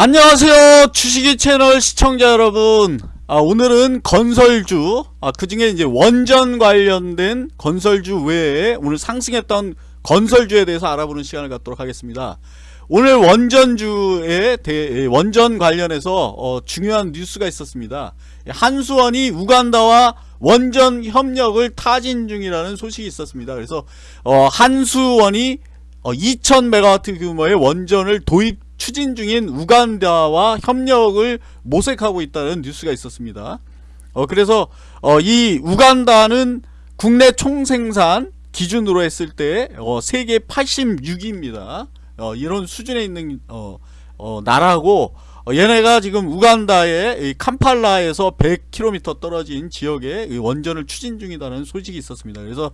안녕하세요 주식이 채널 시청자 여러분. 아, 오늘은 건설주 아, 그 중에 이제 원전 관련된 건설주 외에 오늘 상승했던 건설주에 대해서 알아보는 시간을 갖도록 하겠습니다. 오늘 원전주에 대, 원전 관련해서 어, 중요한 뉴스가 있었습니다. 한수원이 우간다와 원전 협력을 타진 중이라는 소식이 있었습니다. 그래서 어, 한수원이 어, 2000메가와트 규모의 원전을 도입 추진 중인 우간다와 협력을 모색하고 있다는 뉴스가 있었습니다. 어, 그래서 어, 이 우간다는 국내 총생산 기준으로 했을 때 어, 세계 86위입니다. 어, 이런 수준에 있는 어, 어, 나라고 어, 얘네가 지금 우간다의 캄팔라에서 100km 떨어진 지역에 원전을 추진 중이라는 소식이 있었습니다. 그래서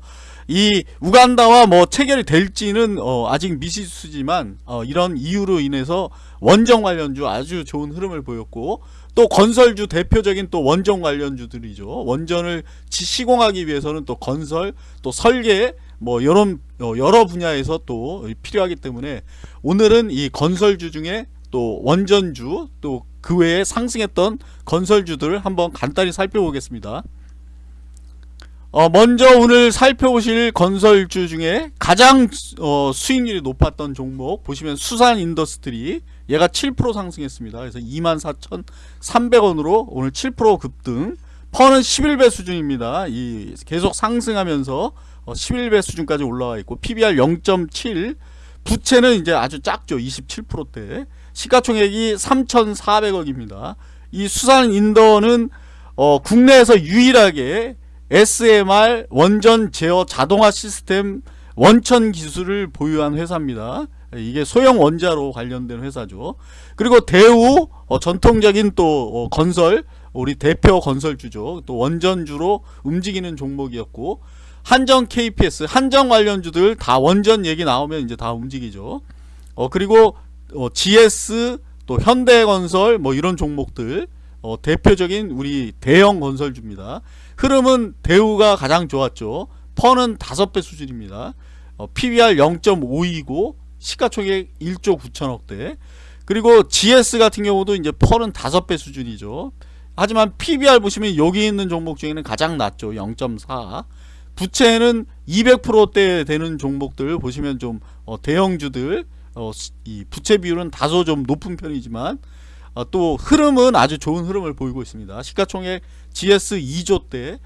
이 우간다와 뭐 체결이 될지는 어 아직 미지수지만 어 이런 이유로 인해서 원전 관련주 아주 좋은 흐름을 보였고 또 건설주 대표적인 또 원전 관련주들이죠. 원전을 시공하기 위해서는 또 건설 또 설계 뭐 이런 어, 여러 분야에서 또 필요하기 때문에 오늘은 이 건설주 중에 또 원전주 또 그 외에 상승했던 건설주들을 한번 간단히 살펴보겠습니다. 어 먼저 오늘 살펴보실 건설주 중에 가장 어 수익률이 높았던 종목 보시면 수산 인더스트리 얘가 7% 상승했습니다. 그래서 24,300원으로 오늘 7% 급등 PER는 11배 수준입니다. 이 계속 상승하면서 11배 어, 수준까지 올라와 있고 PBR 0.7 부채는 이제 아주 작죠. 27%대 시가총액이 3,400억입니다. 이 수산 인더는 어, 국내에서 유일하게 SMR 원전 제어 자동화 시스템 원천 기술을 보유한 회사입니다. 이게 소형 원자로 관련된 회사죠. 그리고 대우 어, 전통적인 또 어, 건설 우리 대표 건설주죠. 또 원전주로 움직이는 종목이었고 한정 KPS 한정 관련주들 다 원전 얘기 나오면 이제 다 움직이죠. 어 그리고 어, GS 또 현대건설 뭐 이런 종목들 어, 대표적인 우리 대형 건설주입니다. 흐름은 대우가 가장 좋았죠. 퍼는 5배 수준입니다. 어, PBR 0.5이고 시가총액 1조 9천억대 그리고 GS 같은 경우도 이제 퍼는 5배 수준이죠. 하지만 PBR 보시면 여기 있는 종목 중에는 가장 낮죠. 0.4 부채는 200%대 되는 종목들 보시면 좀 어, 대형주들 어, 이 부채 비율은 다소 좀 높은 편이지만 어, 또 흐름은 아주 좋은 흐름을 보이고 있습니다. 시가총액 GS 2조 대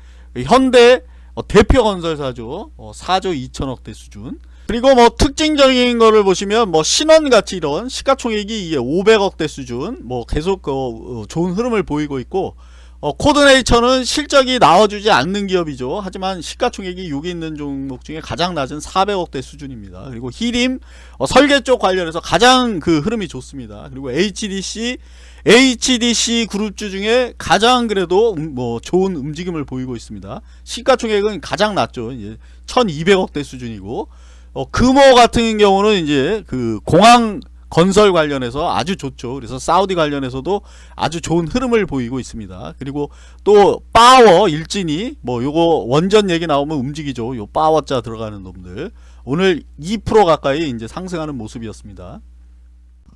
현대 어, 대표 건설사죠. 4조 어, 2천억대 수준. 그리고 뭐 특징적인 거를 보시면 뭐 신원같이 이런 시가총액이 500억대 수준 뭐 계속 어, 좋은 흐름을 보이고 있고 어, 코드네이처는 실적이 나와주지 않는 기업이죠. 하지만 시가총액이 여기 있는 종목 중에 가장 낮은 400억대 수준입니다. 그리고 히림 어, 설계 쪽 관련해서 가장 그 흐름이 좋습니다. 그리고 HDC HDC 그룹주 중에 가장 그래도 음, 뭐 좋은 움직임을 보이고 있습니다. 시가총액은 가장 낮죠. 이제 1200억대 수준이고 어, 금호 같은 경우는 이제 그 공항 건설 관련해서 아주 좋죠. 그래서 사우디 관련해서도 아주 좋은 흐름을 보이고 있습니다. 그리고 또 파워 일진이 뭐 요거 원전 얘기 나오면 움직이죠. 요 파워자 들어가는 놈들 오늘 2% 가까이 이제 상승하는 모습이었습니다.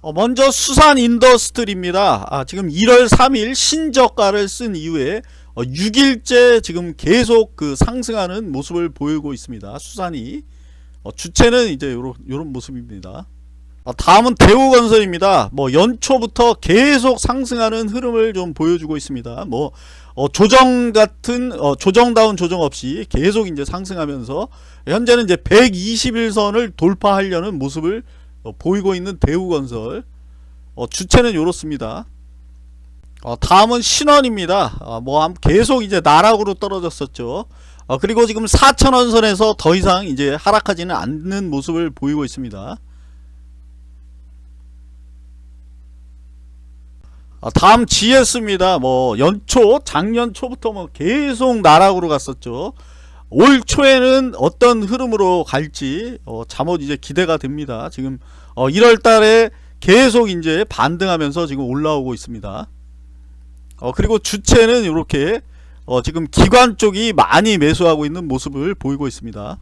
어 먼저 수산 인더스트리입니다. 아 지금 1월 3일 신저가를 쓴 이후에 어 6일째 지금 계속 그 상승하는 모습을 보이고 있습니다. 수산이 어 추세는 이제 요런, 요런 모습입니다. 어, 다음은 대우건설입니다. 뭐 연초부터 계속 상승하는 흐름을 좀 보여주고 있습니다. 뭐 어, 조정 같은 어, 조정다운 조정 없이 계속 이제 상승하면서 현재는 이제 121선을 돌파하려는 모습을 어, 보이고 있는 대우건설 어, 주체는 이렇습니다. 어, 다음은 신원입니다. 어, 뭐 계속 이제 나락으로 떨어졌었죠. 그리고 지금 4천원 선에서 더 이상 이제 하락하지는 않는 모습을 보이고 있습니다. 다음 GS입니다. 뭐 연초 작년 초부터 뭐 계속 나락으로 갔었죠. 올 초에는 어떤 흐름으로 갈지 어, 잠옷 이제 기대가 됩니다. 지금 어, 1월 달에 계속 이제 반등하면서 지금 올라오고 있습니다. 어, 그리고 주체는 이렇게 어, 지금 기관 쪽이 많이 매수하고 있는 모습을 보이고 있습니다.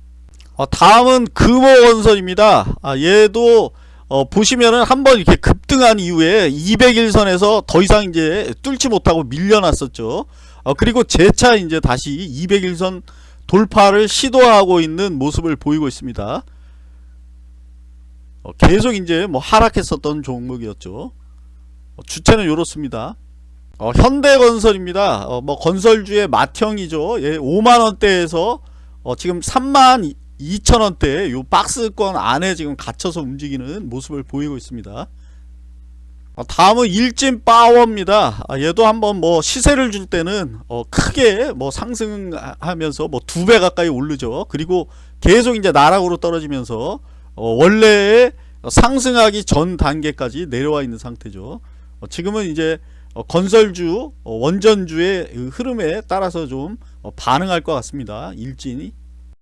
어, 다음은 금호건설입니다. 아, 얘도 어, 보시면은 한번 이렇게 급등한 이후에 200일선에서 더 이상 이제 뚫지 못하고 밀려났었죠. 어, 그리고 재차 이제 다시 200일선 돌파를 시도하고 있는 모습을 보이고 있습니다. 어, 계속 이제 뭐 하락했었던 종목이었죠. 어, 주체는 이렇습니다. 어, 현대건설입니다. 어, 뭐 건설주의 맏형이죠. 예, 5만 원대에서 어, 지금 3만 2천 원대 요 박스권 안에 지금 갇혀서 움직이는 모습을 보이고 있습니다. 어, 다음은 일진 파워입니다. 아, 얘도 한번 뭐 시세를 줄 때는 어, 크게 뭐 상승하면서 뭐 두 배 가까이 오르죠. 그리고 계속 이제 나락으로 떨어지면서 어, 원래의 상승하기 전 단계까지 내려와 있는 상태죠. 어, 지금은 이제 어, 건설주, 어, 원전주의 그 흐름에 따라서 좀 어, 반응할 것 같습니다. 일진이.